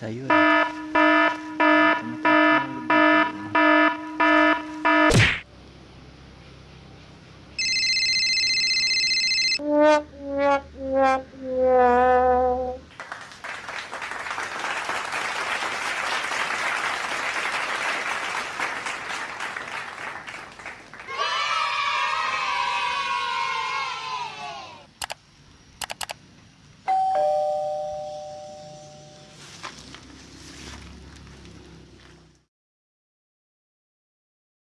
在用。